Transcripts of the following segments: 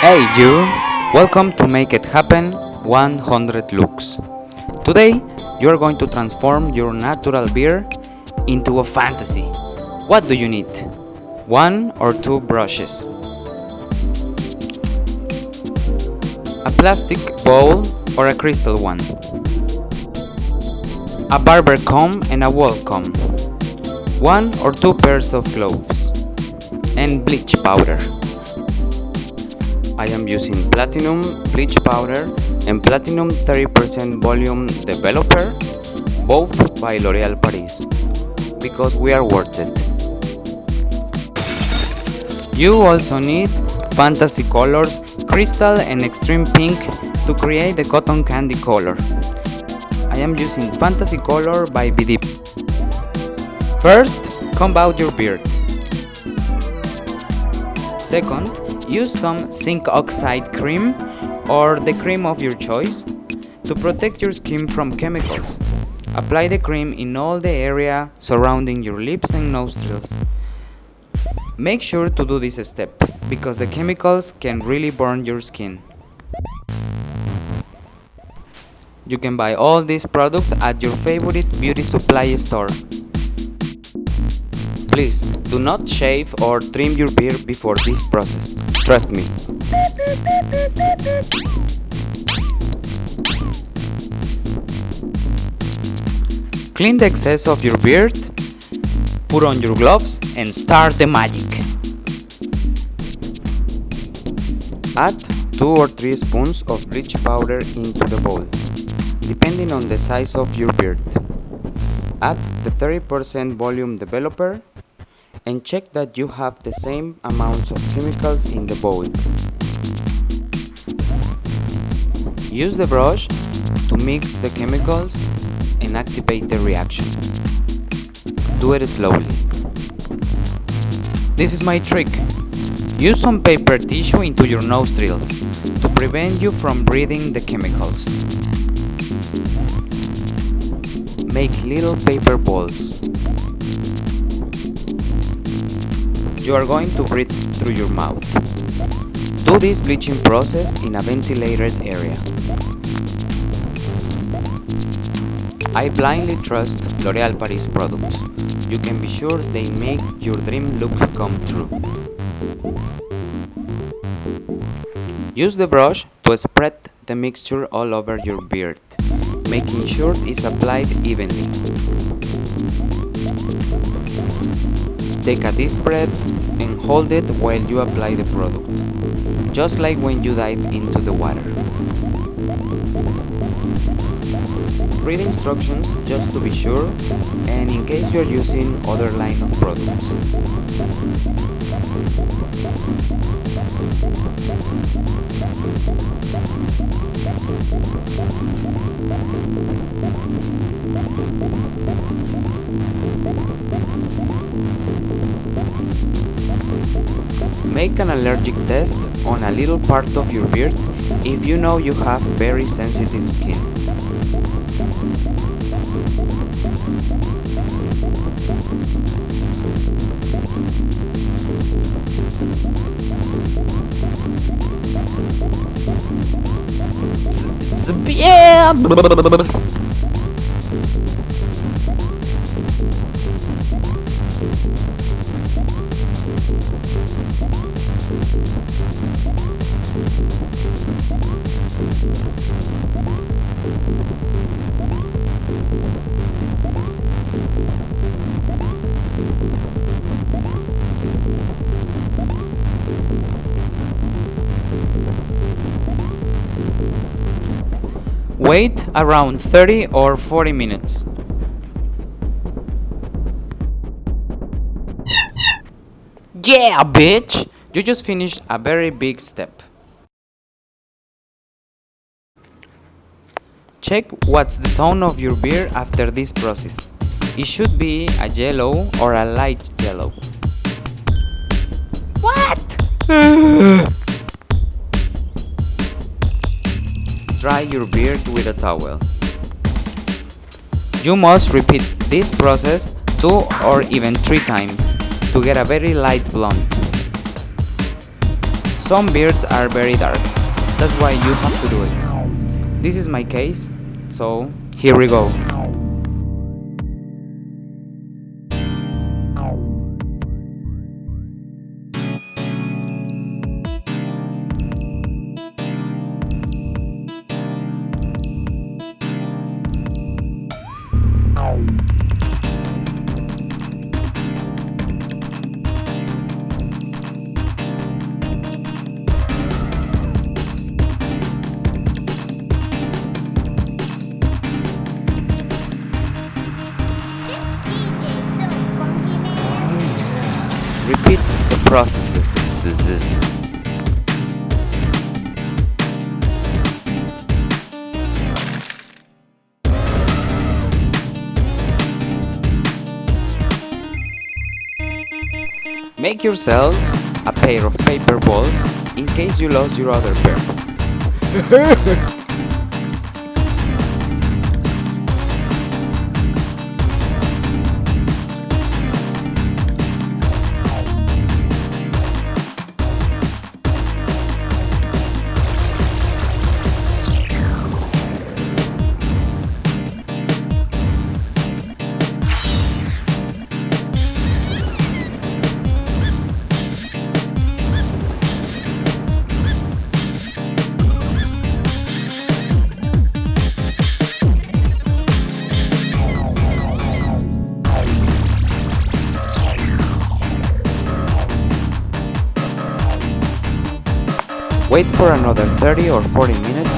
Hey you! Welcome to Make It Happen 100 Looks. Today you are going to transform your natural beer into a fantasy. What do you need? One or two brushes. A plastic bowl or a crystal one. A barber comb and a wall comb. One or two pairs of gloves. And bleach powder. I am using Platinum Bleach Powder and Platinum 30% Volume Developer, both by L'Oréal Paris, because we are worth it. You also need fantasy colors, crystal and extreme pink to create the cotton candy color. I am using fantasy color by Bidip. First, comb out your beard. Second, use some zinc oxide cream or the cream of your choice to protect your skin from chemicals. Apply the cream in all the area surrounding your lips and nostrils. Make sure to do this step because the chemicals can really burn your skin. You can buy all these products at your favorite beauty supply store. Please, do not shave or trim your beard before this process. Trust me. Clean the excess of your beard, put on your gloves and start the magic. Add 2 or 3 spoons of bleach powder into the bowl, depending on the size of your beard. Add the 30% volume developer and check that you have the same amounts of chemicals in the bowl. Use the brush to mix the chemicals and activate the reaction. Do it slowly. This is my trick. Use some paper tissue into your nostrils to prevent you from breathing the chemicals. Make little paper balls. You are going to breathe through your mouth. Do this bleaching process in a ventilated area. I blindly trust L'Oréal Paris products. You can be sure they make your dream look come true. Use the brush to spread the mixture all over your beard, making sure it's applied evenly. Take a deep breath and hold it while you apply the product, just like when you dive into the water. Read instructions just to be sure and in case you are using other line of products. Make an allergic test on a little part of your beard if you know you have very sensitive skin. Yeah. Wait around 30 or 40 minutes. Yeah, bitch! You just finished a very big step. Check what's the tone of your beer after this process. It should be a yellow or a light yellow. What? Dry your beard with a towel. You must repeat this process two or even three times to get a very light blonde. Some beards are very dark, that's why you have to do it. This is my case, so here we go. Repeat the processes. Make yourself a pair of paper balls in case you lost your other pair. Wait for another 30 or 40 minutes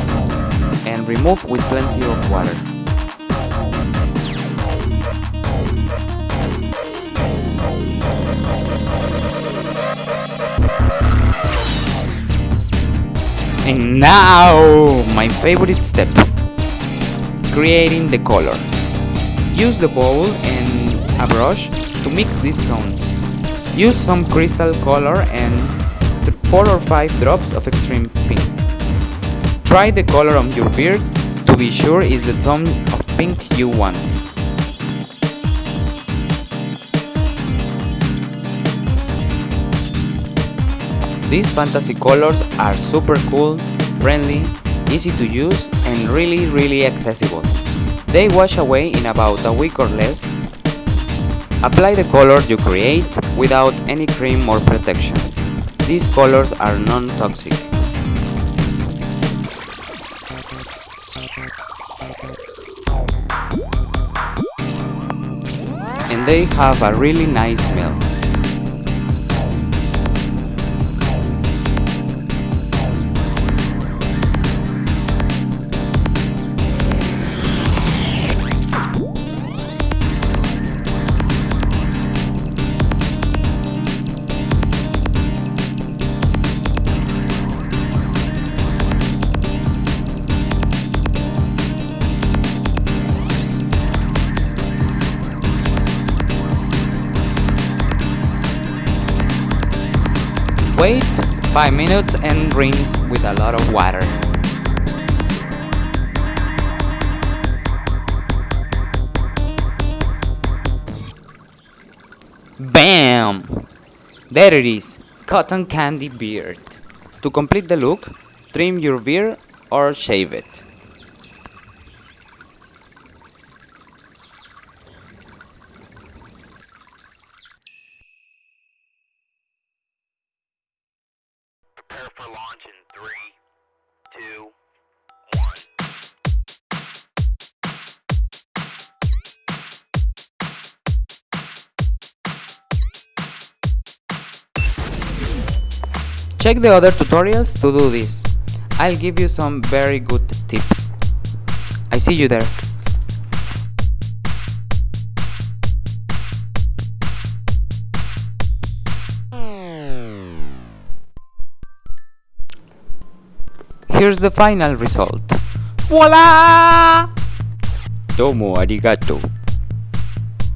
and remove with plenty of water. And now, my favorite step, creating the color. Use the bowl and a brush to mix these tones. Use some crystal color and 4 or 5 drops of extreme pink. Try the color on your beard to be sure it's the tone of pink you want. These fantasy colors are super cool, friendly, easy to use and really really accessible. They wash away in about a week or less. Apply the color you create without any cream or protection. These colors are non-toxic. And they have a really nice smell. Wait 5 minutes and rinse with a lot of water. BAM! There it is, cotton candy beard. To complete the look, trim your beard or shave it. Check the other tutorials to do this. I'll give you some very good tips. I see you there. Here's the final result. Voila! Domo arigato.